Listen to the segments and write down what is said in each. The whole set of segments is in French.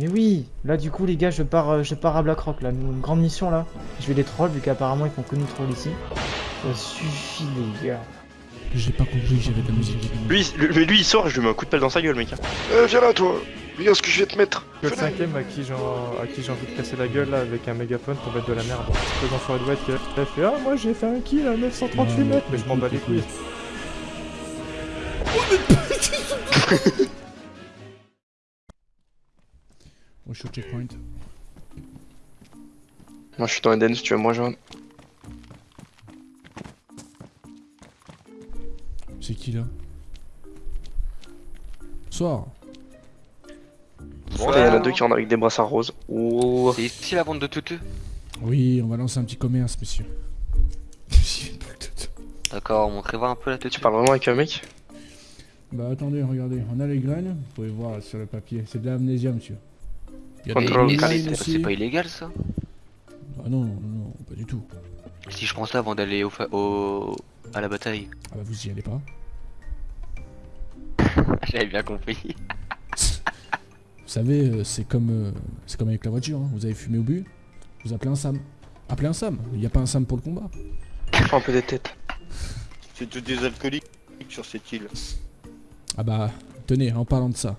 Mais oui, là du coup les gars, je pars, euh, je pars à Blackrock là, une grande mission là. Je vais les troll vu qu'apparemment ils font que nous troll ici. Ça suffit les gars. J'ai pas compris que j'avais de la musique. Lui, il- lui, lui, il sort et je lui mets un coup de pelle dans sa gueule, mec. Euh, viens là, toi. Regarde ce que je vais te mettre. Le cinquième à qui j'ai à qui j'ai envie de casser la gueule là avec un mégaphone pour mettre de la merde. C'est dans Forêt de White qui a fait Ah moi j'ai fait un kill à 938 Non, mètres mais je m'en bats les couilles. Oh, je suis au checkpoint. Moi, je suis dans Eden si tu veux me rejoindre. C'est qui là? Soir. Bon, il y en a deux qui rentrent avec des brassards roses. Oh. C'est ici la vente de tutu Oui, on va lancer un petit commerce, monsieur. D'accord, montrez-moi un peu la tutu. Tu parles vraiment avec un mec? Bah attendez, regardez, on a les graines, vous pouvez voir sur le papier, c'est de l'amnésia, monsieur. Contrôle c'est pas illégal ça? Ah non, non, non, pas du tout. Si je prends ça avant d'aller au, au... à la bataille. Ah bah vous y allez pas. J'avais bien compris. Vous savez, euh, c'est comme, euh, c'est comme avec la voiture, hein. vous avez fumé au but, vous appelez un SAM. Appelez un SAM, il n'y a pas un SAM pour le combat. Prends un peu des têtes. C'est tous des alcooliques sur cette île. Ah bah, tenez, en parlant de ça,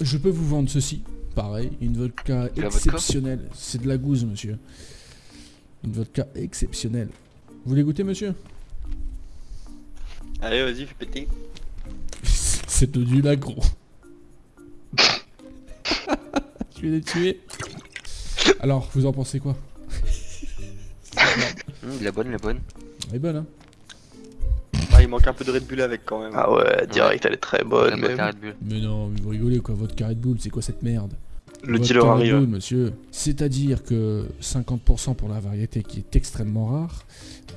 je peux vous vendre ceci, pareil, une vodka exceptionnelle. C'est de la gousse, monsieur. Une vodka exceptionnelle. Vous voulez goûter, monsieur? Allez, vas-y, fais péter. C'est de du lagro. Je vais les tuer? Alors, vous en pensez quoi? Hum, la bonne, la bonne. Elle est bonne, hein Ah, il manque un peu de Red Bull avec quand même. Ah ouais, direct, elle est très bonne bonne même. Red Bull. Mais non, mais vous rigolez quoi, votre carré de boule, c'est quoi cette merde? Le Votre dealer arrive. monsieur. C'est-à-dire que 50% pour la variété qui est extrêmement rare.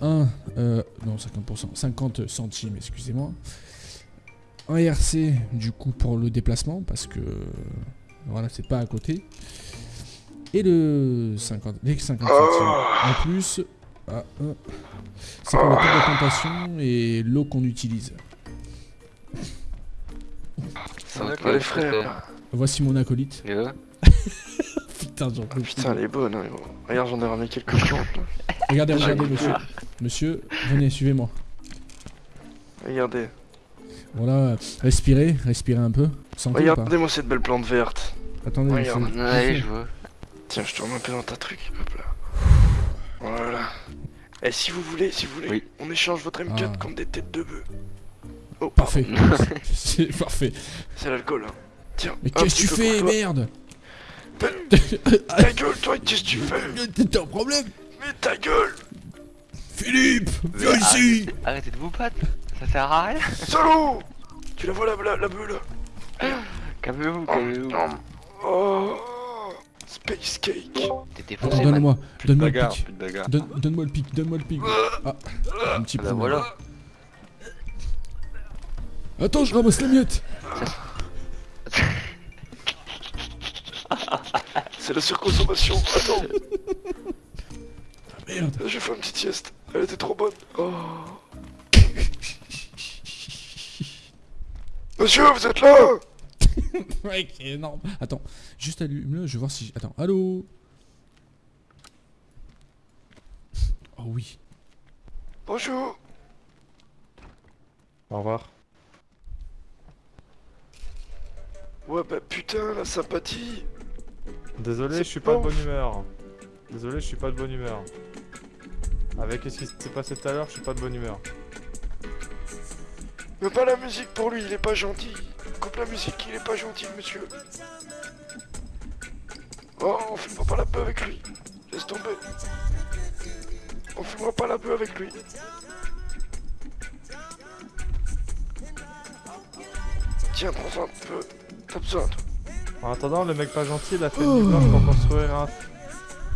1, euh, non 50%, 50 centimes, excusez-moi. Un RC du coup pour le déplacement parce que voilà c'est pas à côté. Et le 50, les 50 centimes en plus. ah, euh, c'est pour le temps de tentation et l'eau qu'on utilise. Ça va les frères. Voici mon acolyte. Putain. Putain, elle est bonne. Hein. Regarde, j'en ai ramené quelques plantes. là. Regardez, regardez, Ah, monsieur. Monsieur, venez, suivez-moi. Regardez. Voilà, respirez, respirez un peu. Regardez-moi cette belle plante verte. Attendez, Regarde. monsieur. Ouais, je veux. Tiens, je tourne un peu dans ta truc. Hop là. Voilà. Et si vous voulez, si vous voulez, Oui. on échange votre M4 Ah. contre des têtes de bœuf. Oh, Parfait. C'est parfait. C'est l'alcool, hein. Tiens. Mais qu'est-ce que tu fais, merde? Ta gueule, toi, qu'est-ce que tu fais? T'as un problème. Mais ta gueule! Philippe Viens ici. Arrêtez de vous battre, ça sert à rien. Salaud! Tu la vois la, la, là Calmez-vous, Oh, calmez-vous. Oh Space cake. T'es défoncé, donne-moi, donne-moi le pic. Donne-moi le pic, donne-moi le pic. Ah, un petit Ah bah peu. voilà. Attends, je ramasse la miette C'est la surconsommation. Attends. Merde. J'ai fait une petite sieste. Elle était trop bonne. Oh. Monsieur, vous êtes là. C'est énorme. Attends, juste allume-le, je vais voir si... Attends, allô Oh oui. Bonjour. Au revoir. Ouais bah putain, la sympathie Désolé, je suis pas de bonne humeur. Désolé, je suis pas de bonne humeur. Avec ce qui s'est passé tout à l'heure, je suis pas de bonne humeur. Mais pas la musique pour lui, il est pas gentil Coupe la musique, il est pas gentil, monsieur Oh, on filmera pas la bœuf avec lui Laisse tomber On filmera pas la bœuf avec lui Tiens, prends un peu. T'as besoin, toi. En attendant, le mec pas gentil, il a fait une nuit blanche pour construire un...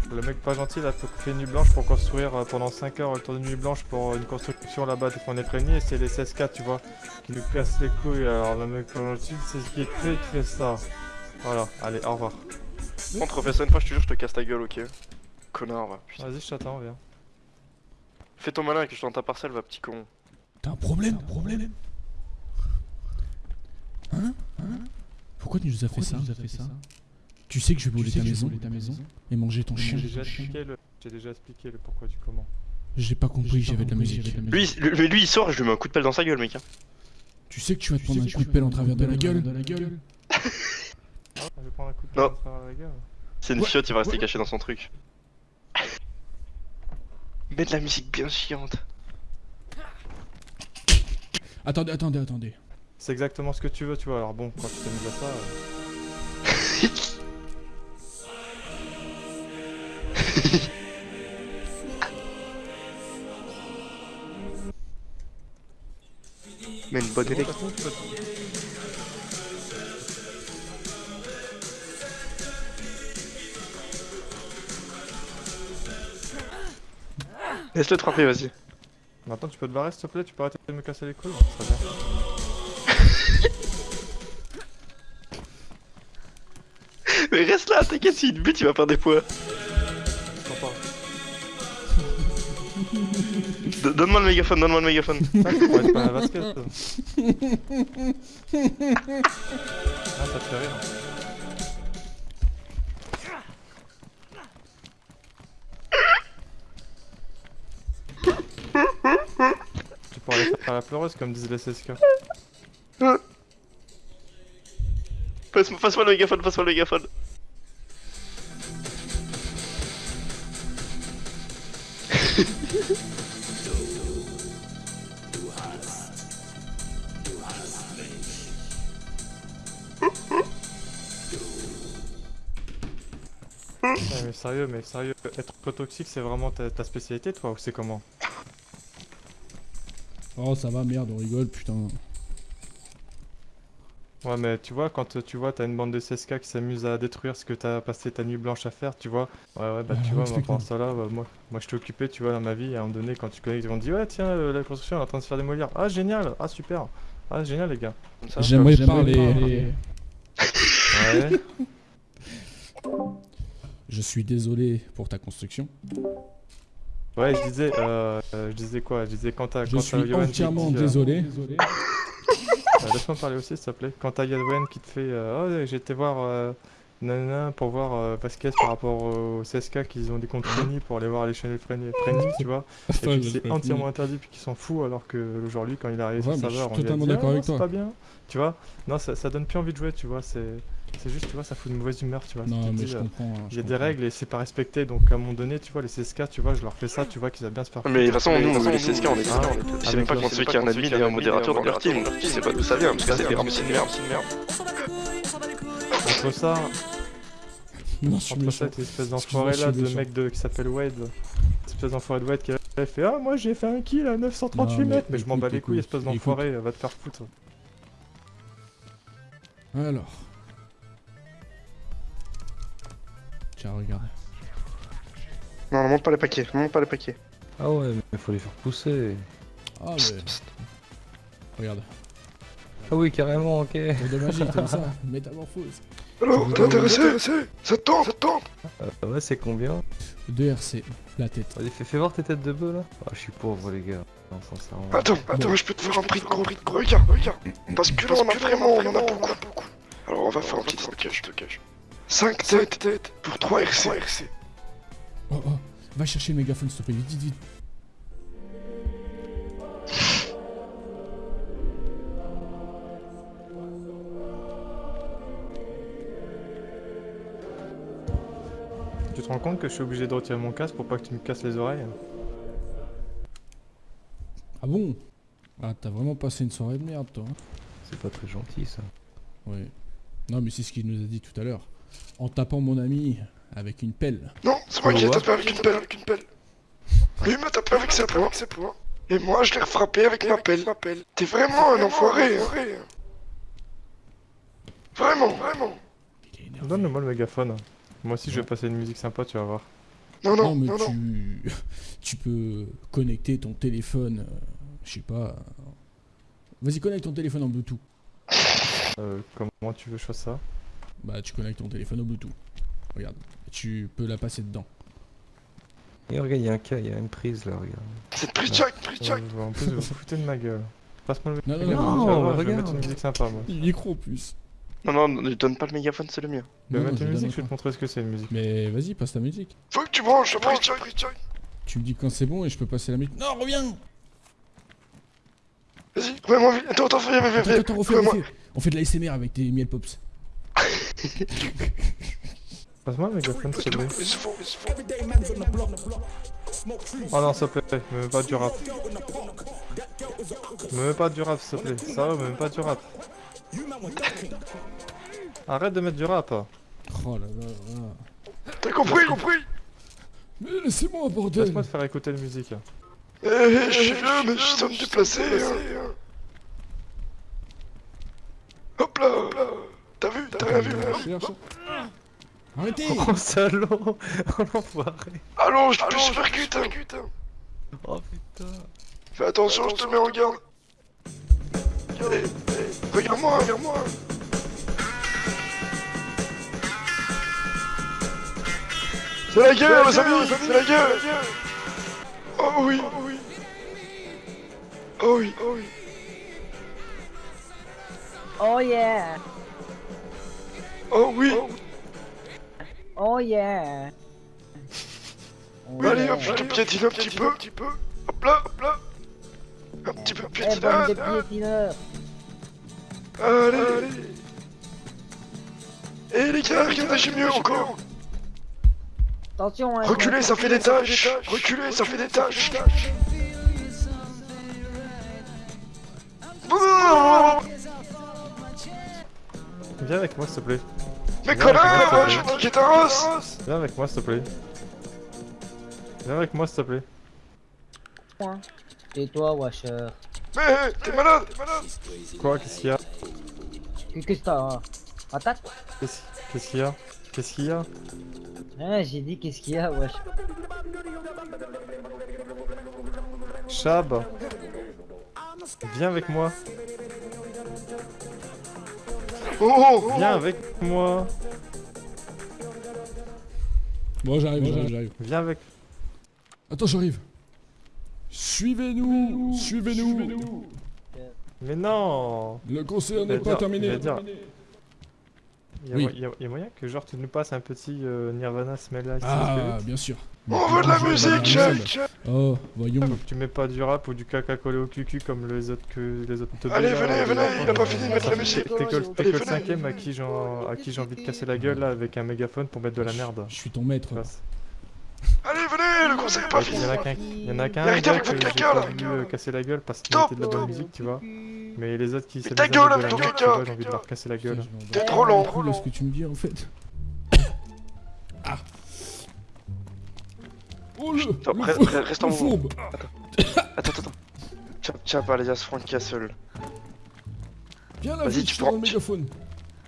Le mec pas gentil, il a fait une nuit blanche pour construire euh, pendant 5 heures le tour de nuit blanche pour une construction là-bas qu'on est prévenu et c'est les 16K, tu vois, qui lui cassent les couilles. Alors le mec pas gentil, c'est ce qui est fait qui fait ça. Voilà, allez, au revoir. On te refait ça une fois, je te jure, je te casse ta gueule, ok Connard, va. Putain. Vas-y, je t'attends, viens. Fais ton malin que je suis dans ta parcelle, va, petit con. T'as un problème, un problème? Hein? Pourquoi tu nous as fait ça, fait ça Tu sais que je vais sais ta maison, vais ta maison et manger ton chien. j'ai déjà expliqué le pourquoi du comment. J'ai pas compris que j'avais de la musique. Lui, il- lui, lui, il sort et je lui mets un coup de pelle dans sa gueule, mec. hein. Tu sais que tu vas te prendre un coup de pelle en travers de la gueule de la gueule je vais prendre un coup de Non. C'est une fiotte, il va rester caché dans son truc. Mets de la musique bien chiante. Attendez, attendez, attendez. C'est exactement ce que tu veux, tu vois. Alors bon, quand tu mis à ça, euh, Mais une bonne de toute élect. façon, tu peux- Laisse-le te frapper, vas-y. Maintenant, tu peux te barrer, s'il te plaît. Tu peux arrêter de me casser les couilles. Serait bien. Mais reste là, t'inquiète, s'il te bute, il va perdre des D- Donne-moi le mégaphone, donne-moi le mégaphone. Ça, être pas un basket. ça. Ah, ça te fait rire. Tu pourrais aller faire la pleureuse comme disent les Passe- Passe-moi le mégaphone, passe-moi le mégaphone. Mais sérieux, mais sérieux, être toxique c'est vraiment ta, ta spécialité toi ou c'est comment? Oh, ça va, merde, on rigole, putain. Ouais mais tu vois quand euh, tu vois t'as une bande de CSK qui s'amuse à détruire ce que t'as passé ta nuit blanche à faire tu vois. Ouais ouais bah Ah, tu vois moi pendant ça là moi moi je t'ai occupé tu vois dans ma vie à un moment donné quand tu connais ils vont te dire ouais tiens euh, la construction elle est en train de se faire démolir. Ah génial! Ah super! Ah génial les gars! J'aimerais comme- parler. ouais. Je suis désolé pour ta construction. ouais je disais euh, euh, je disais quoi? Je disais quand t'as Je quand suis entièrement dit, euh, désolé. Laisse-moi parler aussi, s'il te plaît. Quand t'as Yadwen qui te fait euh, Oh, j'ai été voir euh, nanana pour voir euh, Vasquez par rapport au CSK qu'ils ont des comptes Frenny pour aller voir les chaînes Frenny, tu vois. Et puis c'est entièrement interdit puis qu'ils s'en foutent alors que aujourd'hui, quand il Ouais, sur le serveur, on lui a totalement dit, d'accord Ah, avec c'est pas bien. Tu vois Non, ça, ça donne plus envie de jouer, tu vois. C'est c'est juste, tu vois, ça fout une mauvaise humeur, tu vois. Non, mais dis, je euh, comprends. hein, Il je y a des règles et c'est pas respecté, donc à un moment donné, tu vois, les CSK, tu vois, je leur fais ça, tu vois, qu'ils aiment bien se faire Mais de toute façon, nous, les CSK, on est dedans. Je sais même pas quand celui qui est un admin et un modérateur dans leur team. Je sais pas d'où ça vient, parce que c'est vraiment une merde. Entre ça, Non, je Entre cette espèce d'enfoiré je là, de mec de, qui s'appelle Wade, cette espèce d'enfoiré de Wade qui a fait Ah, moi j'ai fait un kill à 938 Non, mais mètres, mais je m'en bats les couilles, espèce d'enfoiré, va te faire foutre. Alors. Tiens, regarde. Non, non, monte pas les paquets, monte pas les paquets. Ah ouais, mais faut les faire pousser. Ah, mais. Regarde. Ah oui, carrément, ok. De magie, t'aimes ça Métamorphose. Alors, t'es intéressé Ça te tente, ça te tente Euh, ouais, c'est combien 2 RC, la tête. Vas-y, fais, fais voir tes têtes de bœuf là. Ah, je suis pauvre, les gars. Non, sincèrement. Attends, attends, je peux te faire un prix de gros, prix de gros. Regarde, regarde. Parce que là, on a vraiment, on en a beaucoup, beaucoup. Alors, on va faire un petit stockage, stockage. 5 têtes, têtes pour 3 RC. Oh, oh, va chercher le mégaphone, s'il te plaît, vite, vite, vite. Tu te rends compte que je suis obligé de retirer mon casque pour pas que tu me casses les oreilles Ah bon? Ah, t'as vraiment passé une soirée de merde, toi. hein C'est pas très gentil ça. Ouais. Non, mais c'est ce qu'il nous a dit tout à l'heure. En tapant mon ami avec une pelle. Non, c'est moi qui l'ai Ouais. tapé avec une pelle, avec une pelle. Lui m'a tapé avec ses poings, avec ses poings. Et moi, je l'ai frappé avec ma pelle. T'es vraiment un enfoiré, hein. Vraiment, vraiment. Il est énervé. Donne-moi le mégaphone. Moi aussi, je vais passer une musique sympa, tu vas voir. Non, Non, non, mais non, non. tu... tu peux connecter ton téléphone, euh, je sais pas... Vas-y, connecte ton téléphone en Bluetooth. Euh, comment tu veux que je fasse ça? Bah, tu connectes ton téléphone au Bluetooth. Regarde, tu peux la passer dedans. Et regarde, il y a un cas, il y a une prise là, regarde. C'est Jack, pris Jack. Euh, En plus, vous vous foutez de ma gueule. Passe-moi le Non, non, mégaphone, non, vas non, voir, je vais regarde. mettre une musique sympa, moi. Le micro en plus. Non, non, ne donne pas le mégaphone, c'est le mien. Je vais Non, mettre je une musique, je vais te montrer ce que c'est une musique. Mais vas-y, passe ta musique. Faut que tu branches, je branche. Tu me dis quand c'est bon et je peux passer la musique. Non, reviens Vas-y, remets-moi vite. Attends, attends, viens, viens, viens. Attends, attends, refais. On fait de la SMR avec des miel pops. Passe-moi le mégaphone, s'il te plaît. Mais c'est faux, mais c'est faux. Oh non, s'il te plaît, me mets pas du rap. Me mets pas du rap, s'il te plaît. Ça va, me mets pas du rap. Arrête de mettre du rap. Oh là là là. T'as compris, compris? Mais laissez-moi, bordel Laisse-moi te faire écouter la musique. Eh, je suis vieux, mais je sais me déplacer. hein. Hop là, hop là. T'as vu, t'as rien vu hein. Arrêtez Oh, salaud Oh, l'enfoiré Allons, je te percute. hein. Oh putain Fais attention, je te mets en garde. Regarde-moi, regarde-moi. C'est la gueule, les amis, c'est la gueule. Oh oui, oh oui. Oh oui, oh oui. Oh yeah! Oh oui. Oh yeah! Oh Allez, yeah. hop, je te piétine un petit peu, un petit peu. Hop là, hop là. Un petit peu Eh, bande piétinage. de piétineurs! Allez, allez. Et les gars, regardez, j'ai mieux encore. Attention, hein! Reculez, ça fait des tâches. Reculez, ça fait des tâches. Viens avec moi, s'il te plaît. Mais connard, je ouais. vais niquer ta race. Viens avec moi, s'il te plaît. Viens avec moi, s'il te plaît. Tais-toi, Washer! Mais t'es malade, t'es malade. Quoi Qu'est-ce qu'il y a? Qu'est-ce que t'as? hein? Attaque! Qu'est-ce qu'il y a? Qu'est-ce qu'il y a? Hein, j'ai dit qu'est-ce qu'il y a, wesh! Chab Viens avec moi Oh, oh, Viens avec moi Bon, j'arrive, j'arrive, j'arrive. Viens avec... Attends, j'arrive. Suivez-nous Suivez-nous Mais non Le concert n'est pas terminé. il y, a, Oui. y y moyen que genre tu nous passes un petit euh, Nirvana Smell Like Ah, bien sûr. on veut de la musique. Oh, voyons. Faut que tu mets pas du rap ou du caca collé au cucu comme les autres que les autres teubés, Allez, venez, euh, venez, il a pas fini de mettre la musique. T'es que le cinquième à qui j'ai à qui j'ai envie de casser la gueule là avec un mégaphone pour mettre de la merde. Je suis ton maître. Allez, venez, le concert est pas Il fini. y en a qu'un, il y en a qu'un Mais arrêtez avec que votre j'ai caca, pas là. voulu euh, casser la gueule parce qu'il mettait de la bonne musique, tu vois. Mais les autres qui Mais ta gueule, avec la ton caca, j'ai envie de leur casser la gueule. T'es trop lent. Cool, ce que tu me dis en fait. Oh le, Attends, fou- reste en mouvement. Attends, attends, attends. Tiens pas alias Frank Castle. Viens là, Vas-y, tu peux le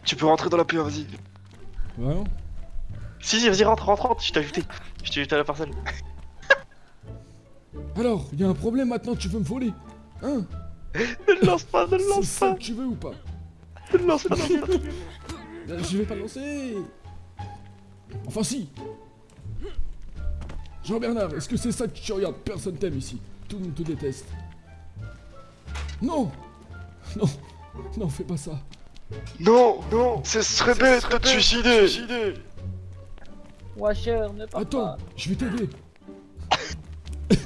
tu- peux rentrer dans la PA, vas-y. Vraiment Si, si, vas-y, rentre, rentre, rentre, je t'ai ajouté. Je t'ai ajouté à la parcelle. Alors, il y a un problème maintenant, tu veux me voler Hein? Ne le lance pas, ne le lance pas. tu veux ou pas? Ne le lance pas. Euh, Je vais pas lancer Enfin si Jean-Bernard, est-ce que c'est ça que tu regardes? Personne t'aime ici. Tout le monde te déteste. Non Non Non, fais pas ça. Non, non, ce serait bête de te suicider. Washer, ne pars Attends, pas! je vais t'aider.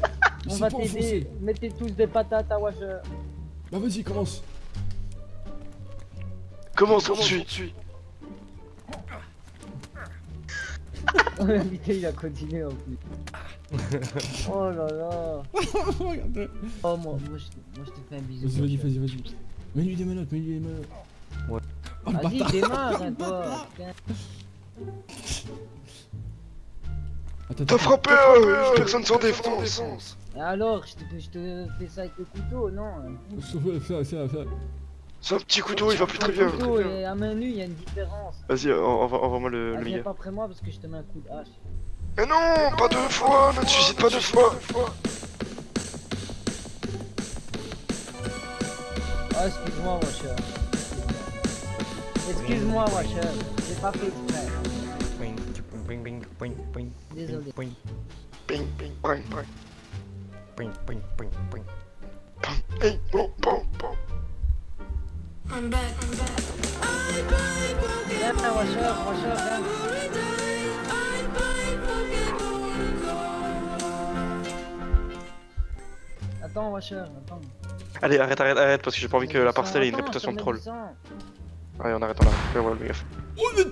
On va pas t'aider! Mettez tous des patates à Washer! Bah vas-y, commence. Comment on suit Oh putain, il a continué en plus! oh là là! Regarde. Oh, moi, moi, je, moi je te fais un bisou! Vas-y, vas-y, vas-y, vas-y. Mets-lui des menottes, mets-lui des menottes. Ouais. Oh le Vas-y, bâtard démarre, hein, toi! Attends, T'as frappé euh, personne sans défense. Alors, je te, je te fais ça avec le couteau, non? Ça, ça, ça, ça. C'est un petit couteau, il va plus très bien. Le couteau et à main nue, il y a une différence. Vas-y, en- envoie- envoie-moi le, le viens pas après moi parce que je te mets un coup de hache. Mais non, pas deux fois, ne te suicide pas deux fois. Ah, excuse-moi, Washer. Excuse-moi, Washer. J'ai pas fait exprès. Désolé. Ping, ping, ping, ping. Ping, bon, bon, bon. Viens, Washer, Washer, viens. Attends, Washer, attends. Allez, arrête, arrête, arrête, parce que j'ai pas envie que la parcelle ait une réputation de troll. Allez, on arrête, on arrête. Ouais, ouais, mais gaffe. Oh, vous